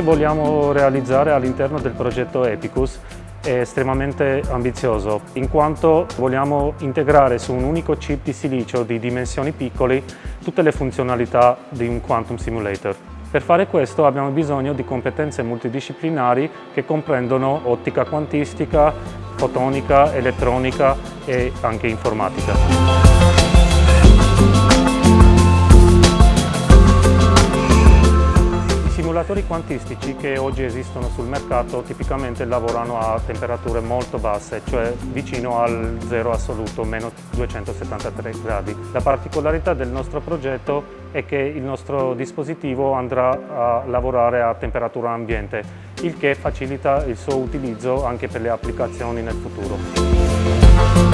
vogliamo realizzare all'interno del progetto Epicus è estremamente ambizioso in quanto vogliamo integrare su un unico chip di silicio di dimensioni piccole tutte le funzionalità di un quantum simulator. Per fare questo abbiamo bisogno di competenze multidisciplinari che comprendono ottica quantistica, fotonica, elettronica e anche informatica. Calcolatori quantistici che oggi esistono sul mercato tipicamente lavorano a temperature molto basse, cioè vicino al zero assoluto, meno 273 gradi. La particolarità del nostro progetto è che il nostro dispositivo andrà a lavorare a temperatura ambiente, il che facilita il suo utilizzo anche per le applicazioni nel futuro.